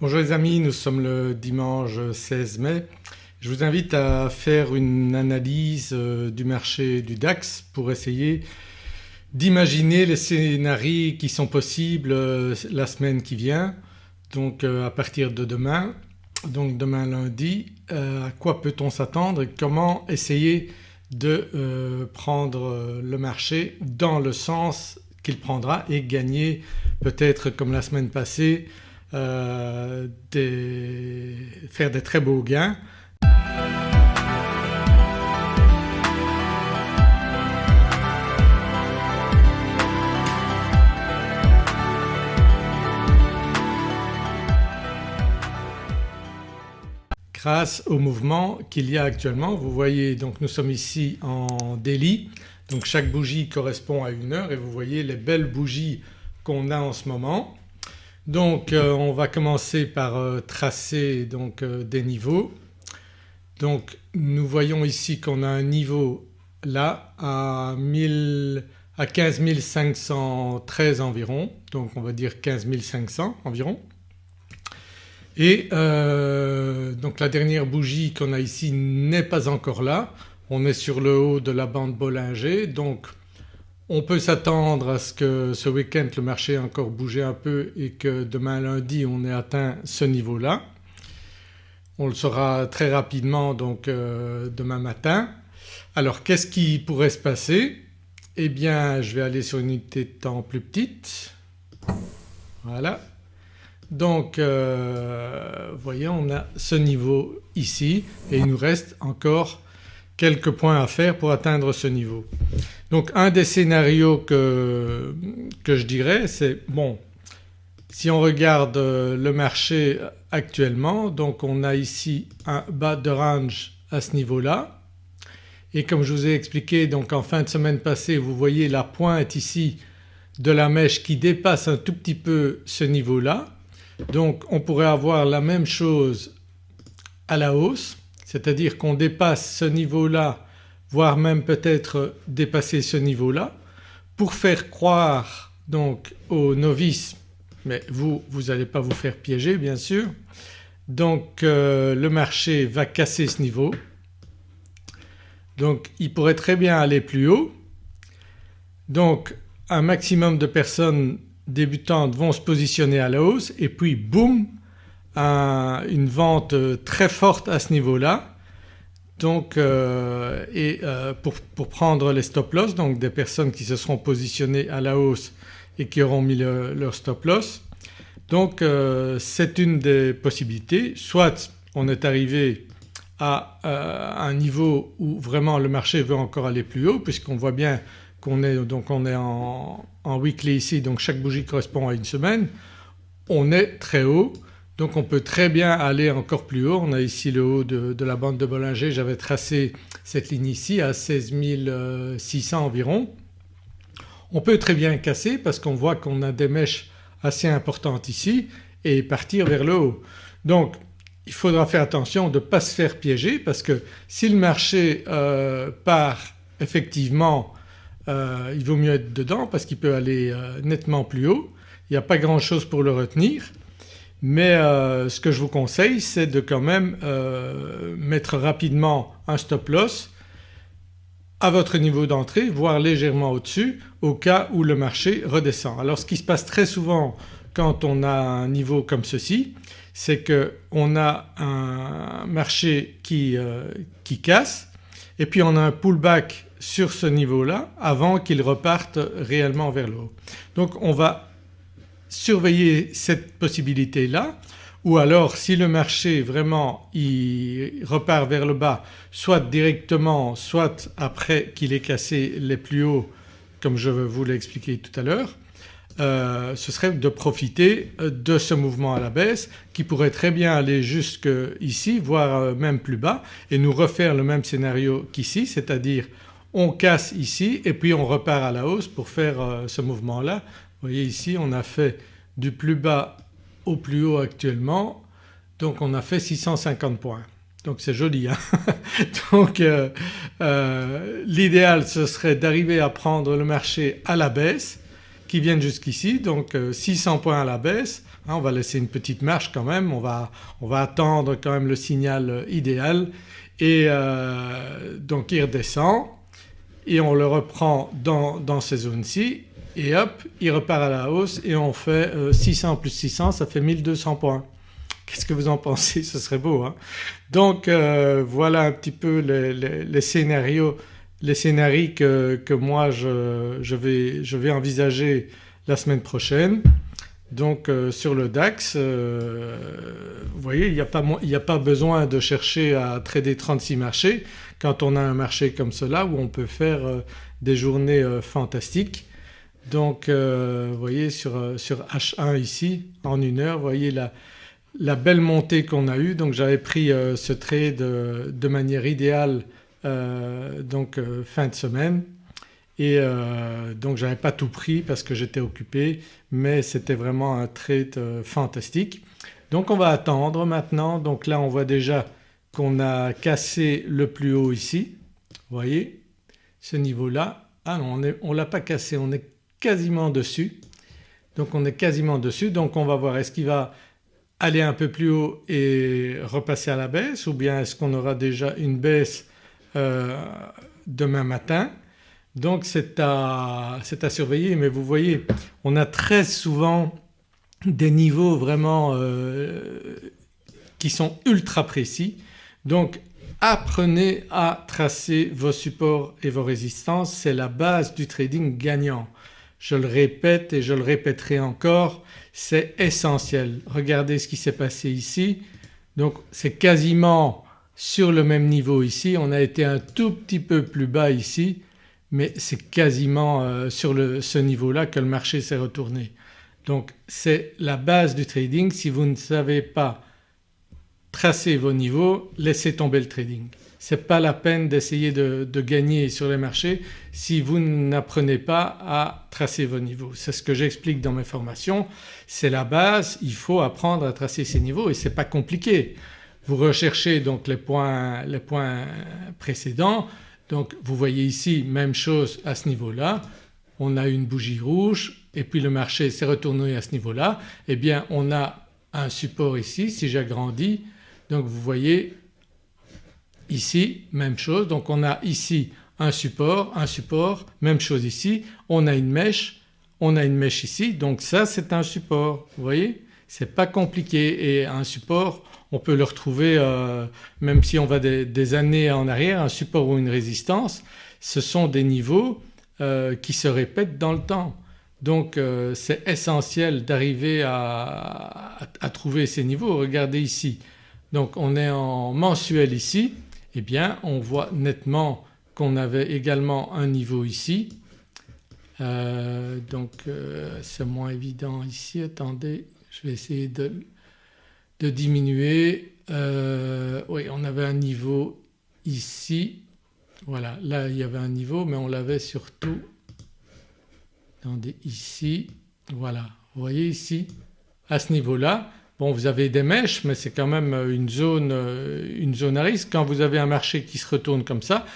Bonjour les amis, nous sommes le dimanche 16 mai. Je vous invite à faire une analyse euh, du marché du DAX pour essayer d'imaginer les scénarios qui sont possibles euh, la semaine qui vient donc euh, à partir de demain donc demain lundi à quoi peut-on s'attendre et comment essayer de prendre le marché dans le sens qu'il prendra et gagner peut-être comme la semaine passée euh, faire des très beaux gains. grâce au mouvement qu'il y a actuellement. Vous voyez donc nous sommes ici en délit donc chaque bougie correspond à une heure et vous voyez les belles bougies qu'on a en ce moment. Donc euh, on va commencer par euh, tracer donc euh, des niveaux. Donc nous voyons ici qu'on a un niveau là à, 15 513 environ donc on va dire 15 500 environ. Et donc la dernière bougie qu'on a ici n'est pas encore là, on est sur le haut de la bande Bollinger donc on peut s'attendre à ce que ce week-end le marché ait encore bougé un peu et que demain lundi on ait atteint ce niveau-là. On le saura très rapidement donc euh, demain matin. Alors qu'est-ce qui pourrait se passer? Eh bien je vais aller sur une unité de temps plus petite. Voilà. Donc euh, voyez on a ce niveau ici et il nous reste encore quelques points à faire pour atteindre ce niveau. Donc un des scénarios que, je dirais c'est bon si on regarde euh, le marché actuellement donc on a ici un bas de range à ce niveau-là. Et comme je vous ai expliqué donc en fin de semaine passée vous voyez la pointe ici de la mèche qui dépasse un tout petit peu ce niveau-là. Donc on pourrait avoir la même chose à la hausse c'est-à-dire qu'on dépasse ce niveau-là voire même peut-être dépasser ce niveau-là pour faire croire donc aux novices mais vous, vous n'allez pas vous faire piéger bien sûr. Donc euh, le marché va casser ce niveau donc il pourrait très bien aller plus haut. Donc un maximum de personnes débutantes vont se positionner à la hausse et puis boum une vente très forte à ce niveau-là donc euh, et euh, pour, prendre les stop loss donc des personnes qui se seront positionnées à la hausse et qui auront mis leur stop loss. Donc euh, c'est une des possibilités soit on est arrivé à un niveau où vraiment le marché veut encore aller plus haut puisqu'on voit bien qu'on est donc on est en weekly ici donc chaque bougie correspond à une semaine. On est très haut donc on peut très bien aller encore plus haut. On a ici le haut de, la bande de Bollinger, j'avais tracé cette ligne ici à 16 600 environ. On peut très bien casser parce qu'on voit qu'on a des mèches assez importantes ici et partir vers le haut. Donc il faudra faire attention de ne pas se faire piéger parce que si le marché euh, part effectivement euh, il vaut mieux être dedans parce qu'il peut aller euh, nettement plus haut. Il n'y a pas grand chose pour le retenir mais euh, ce que je vous conseille c'est de quand même euh, mettre rapidement un stop loss à votre niveau d'entrée voire légèrement au-dessus au cas où le marché redescend. Alors ce qui se passe très souvent quand on a un niveau comme ceci c'est qu'on a un marché qui, euh, qui casse et puis on a un pullback sur ce niveau-là avant qu'il reparte réellement vers le haut. Donc on va surveiller cette possibilité-là ou alors si le marché vraiment il repart vers le bas soit directement soit après qu'il ait cassé les plus hauts comme je vous l'ai expliqué tout à l'heure euh, ce serait de profiter de ce mouvement à la baisse qui pourrait très bien aller jusque ici voire euh, même plus bas et nous refaire le même scénario qu'ici c'est-à-dire on casse ici et puis on repart à la hausse pour faire euh, ce mouvement-là vous voyez ici on a fait du plus bas au plus haut actuellement. Donc on a fait 650 points. Donc c'est joli. Hein. Donc euh, euh, l'idéal ce serait d'arriver à prendre le marché à la baisse qui viennent jusqu'ici. Donc 600 points à la baisse. Hein, on va laisser une petite marche quand même, on va, attendre quand même le signal idéal. Et euh, donc il redescend. Et on le reprend dans ces zones-ci et hop il repart à la hausse et on fait 600 euh, plus 600 ça fait 1200 points. Qu'est-ce que vous en pensez? Ce serait beau hein Donc euh, voilà un petit peu les, scénarios, les scénarios que, que moi je, je, vais, je vais envisager la semaine prochaine. Donc euh, sur le DAX vous voyez il n'y a, a, pas besoin de chercher à trader 36 marchés quand on a un marché comme cela où on peut faire des journées fantastiques. Donc vous voyez sur, sur, H1 ici en une heure vous voyez la, la belle montée qu'on a eue donc j'avais pris ce trade de manière idéale donc fin de semaine et euh, donc j'avais pas tout pris parce que j'étais occupé mais c'était vraiment un trade euh, fantastique. Donc on va attendre maintenant donc là on voit déjà qu'on a cassé le plus haut ici, vous voyez ce niveau-là. Ah non on ne l'a pas cassé, on est quasiment dessus. Donc on est quasiment dessus. Donc on va voir est-ce qu'il va aller un peu plus haut et repasser à la baisse ou bien est-ce qu'on aura déjà une baisse euh, demain matin? Donc c'est à, surveiller. Mais vous voyez on a très souvent des niveaux vraiment euh, qui sont ultra précis. Donc apprenez à tracer vos supports et vos résistances. C'est la base du trading gagnant. Je le répète et je le répéterai encore c'est essentiel. Regardez ce qui s'est passé ici donc c'est quasiment sur le même niveau ici, on a été un tout petit peu plus bas ici mais c'est quasiment euh, sur ce niveau-là que le marché s'est retourné. Donc c'est la base du trading, si vous ne savez pas tracer vos niveaux, laissez tomber le trading. N'est pas la peine d'essayer de, gagner sur les marchés si vous n'apprenez pas à tracer vos niveaux. C'est ce que j'explique dans mes formations, c'est la base, il faut apprendre à tracer ces niveaux et ce n'est pas compliqué. Vous recherchez donc les points, les points précédents, donc vous voyez ici même chose à ce niveau-là, on a une bougie rouge et puis le marché s'est retourné à ce niveau-là, eh bien on a un support ici si j'agrandis. Donc vous voyez ici même chose. Donc on a ici un support, un support, même chose ici, on a une mèche, on a une mèche ici. Donc ça c'est un support vous voyez? C'est pas compliqué. Et un support on peut le retrouver euh, même si on va des, années en arrière, un support ou une résistance ce sont des niveaux euh, qui se répètent dans le temps. Donc euh, c'est essentiel d'arriver à, trouver ces niveaux. Regardez ici. Donc on est en mensuel ici eh bien on voit nettement qu'on avait également un niveau ici. Donc c'est moins évident ici. Attendez je vais essayer de, de diminuer. Euh, oui on avait un niveau ici, voilà là il y avait un niveau mais on l'avait surtout attendez ici, voilà vous voyez ici à ce niveau-là Bon vous avez des mèches mais c'est quand même une zone, euh, une zone à risque. Quand vous avez un marché qui se retourne comme ça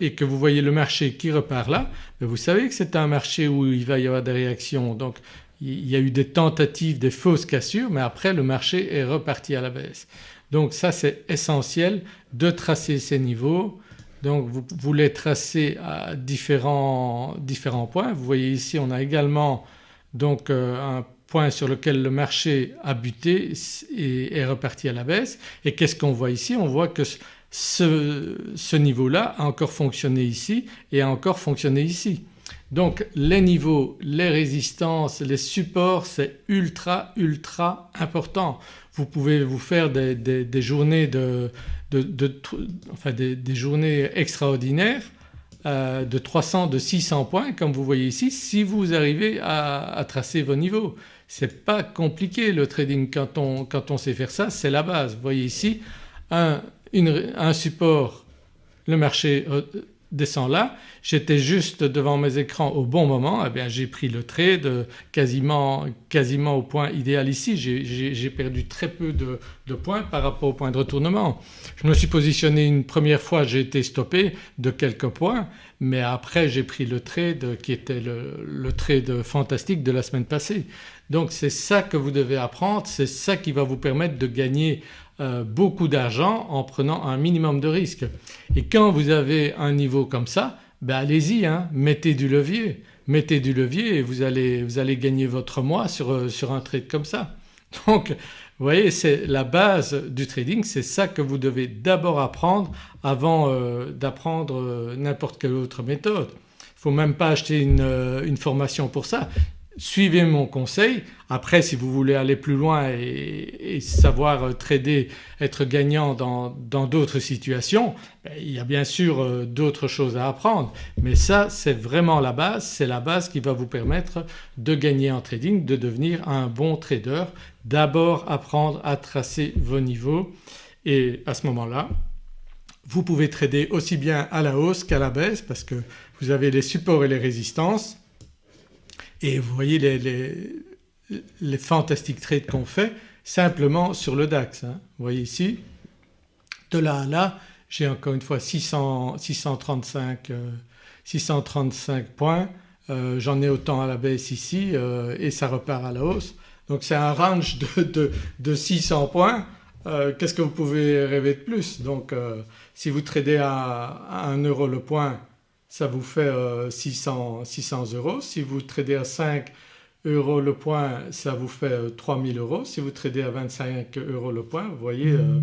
et que vous voyez le marché qui repart là, vous savez que c'est un marché où il va y avoir des réactions donc il y a eu des tentatives, des fausses cassures mais après le marché est reparti à la baisse. Donc ça c'est essentiel de tracer ces niveaux. Donc vous, les tracez à différents, différents, points. Vous voyez ici on a également donc euh, un point sur lequel le marché a buté et est reparti à la baisse et qu'est-ce qu'on voit ici? On voit que ce, niveau-là a encore fonctionné ici et a encore fonctionné ici. Donc les niveaux, les résistances, les supports c'est ultra ultra important. Vous pouvez vous faire des, journées de, enfin des, journées extraordinaires euh, de 300, de 600 points comme vous voyez ici si vous arrivez à, tracer vos niveaux. C'est pas compliqué le trading quand on, quand on sait faire ça c'est la base. Vous voyez ici un, un support le marché descend là, j'étais juste devant mes écrans au bon moment, eh bien j'ai pris le trade quasiment, quasiment au point idéal ici. J'ai perdu très peu de, de, points par rapport au point de retournement. Je me suis positionné une première fois, j'ai été stoppé de quelques points mais après j'ai pris le trade qui était le, le trade fantastique de la semaine passée. Donc c'est ça que vous devez apprendre, c'est ça qui va vous permettre de gagner euh, beaucoup d'argent en prenant un minimum de risque. Et quand vous avez un niveau comme ça, ben allez-y, hein, mettez du levier, mettez du levier et vous allez, vous allez gagner votre mois sur, euh, sur un trade comme ça. Donc vous voyez c'est la base du trading, c'est ça que vous devez d'abord apprendre avant euh, d'apprendre n'importe quelle autre méthode. Il ne faut même pas acheter une, une formation pour ça suivez mon conseil. Après si vous voulez aller plus loin et, savoir trader, être gagnant dans d'autres situations, ben, il y a bien sûr euh, d'autres choses à apprendre mais ça c'est vraiment la base, c'est la base qui va vous permettre de gagner en trading, de devenir un bon trader. D'abord apprendre à tracer vos niveaux et à ce moment-là vous pouvez trader aussi bien à la hausse qu'à la baisse parce que vous avez les supports et les résistances et vous voyez les, les, les fantastiques trades qu'on fait simplement sur le DAX. Hein. Vous voyez ici de là à là j'ai encore une fois 600, 635, 635 points, euh, j'en ai autant à la baisse ici euh, et ça repart à la hausse. Donc c'est un range de, de, de 600 points, euh, qu'est-ce que vous pouvez rêver de plus? Donc si vous tradez à, à 1 euro le point ça vous fait 600, euh, 600 euros. Si vous tradez à 5 euros le point ça vous fait 3000 euh, euros. Si vous tradez à 25 euros le point vous voyez, euh,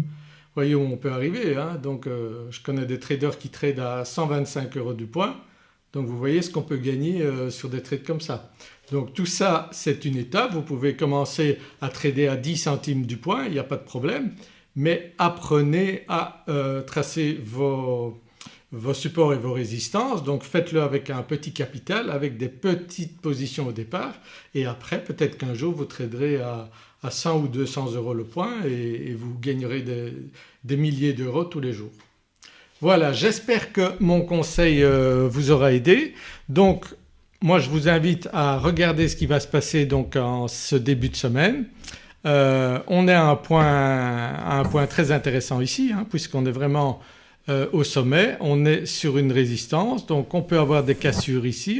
voyez où on peut arriver. Hein. Donc je connais des traders qui tradent à 125 euros du point donc vous voyez ce qu'on peut gagner sur des trades comme ça. Donc tout ça c'est une étape, vous pouvez commencer à trader à 10 centimes du point, il n'y a pas de problème mais apprenez à tracer vos, vos supports et vos résistances donc faites-le avec un petit capital, avec des petites positions au départ et après peut-être qu'un jour vous traderez à, 100 ou 200 euros le point et, vous gagnerez des, milliers d'euros tous les jours. Voilà j'espère que mon conseil euh, vous aura aidé. Donc moi je vous invite à regarder ce qui va se passer donc en ce début de semaine. Euh, on est à un point, un point très intéressant ici hein, puisqu'on est vraiment euh, au sommet, on est sur une résistance donc on peut avoir des cassures ici.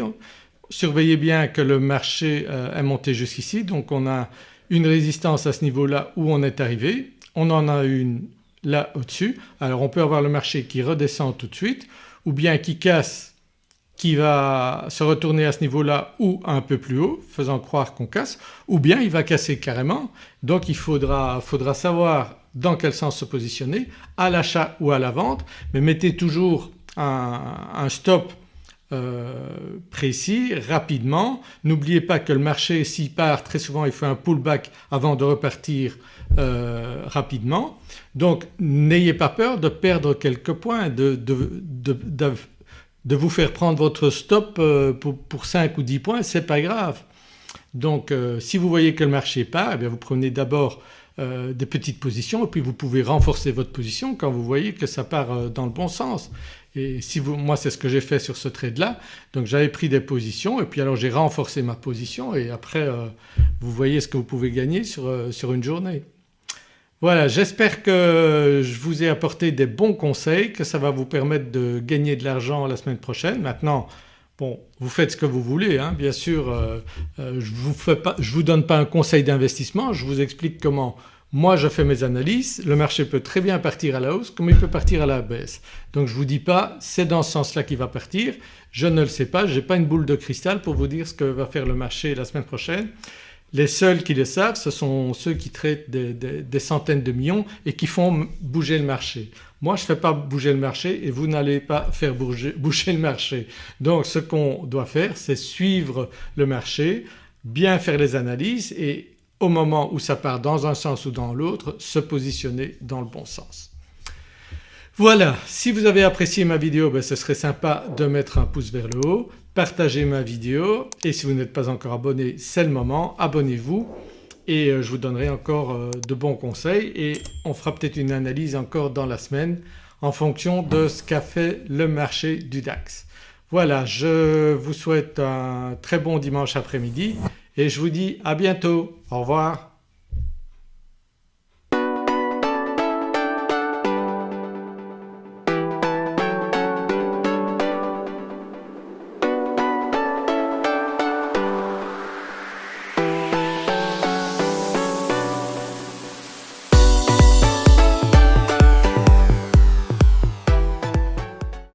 Surveillez bien que le marché euh, est monté jusqu'ici donc on a une résistance à ce niveau-là où on est arrivé, on en a une là au-dessus. Alors on peut avoir le marché qui redescend tout de suite ou bien qui casse qui va se retourner à ce niveau-là ou un peu plus haut faisant croire qu'on casse ou bien il va casser carrément donc il faudra, savoir dans quel sens se positionner à l'achat ou à la vente mais mettez toujours un, stop euh, précis rapidement. N'oubliez pas que le marché s'il part très souvent il fait un pullback avant de repartir euh, rapidement. Donc n'ayez pas peur de perdre quelques points, de, vous faire prendre votre stop euh, pour, 5 ou 10 points c'est pas grave. Donc si vous voyez que le marché part eh vous prenez d'abord euh, des petites positions et puis vous pouvez renforcer votre position quand vous voyez que ça part euh, dans le bon sens. Et si vous, moi c'est ce que j'ai fait sur ce trade là donc j'avais pris des positions et puis alors j'ai renforcé ma position et après euh, vous voyez ce que vous pouvez gagner sur, sur une journée. Voilà j'espère que je vous ai apporté des bons conseils, que ça va vous permettre de gagner de l'argent la semaine prochaine. Maintenant Bon vous faites ce que vous voulez hein, bien sûr euh, euh, je ne vous, donne pas un conseil d'investissement, je vous explique comment moi je fais mes analyses, le marché peut très bien partir à la hausse comme il peut partir à la baisse. Donc je ne vous dis pas c'est dans ce sens-là qu'il va partir, je ne le sais pas, je n'ai pas une boule de cristal pour vous dire ce que va faire le marché la semaine prochaine. Les seuls qui le savent ce sont ceux qui traitent des centaines de millions et qui font bouger le marché. Moi je ne fais pas bouger le marché et vous n'allez pas faire bouger, le marché. Donc ce qu'on doit faire c'est suivre le marché, bien faire les analyses et au moment où ça part dans un sens ou dans l'autre se positionner dans le bon sens. Voilà si vous avez apprécié ma vidéo ben, ce serait sympa de mettre un pouce vers le haut, partagez ma vidéo et si vous n'êtes pas encore abonné c'est le moment, abonnez-vous et euh, je vous donnerai encore euh, de bons conseils et on fera peut-être une analyse encore dans la semaine en fonction de ce qu'a fait le marché du DAX. Voilà je vous souhaite un très bon dimanche après-midi et je vous dis à bientôt. Au revoir.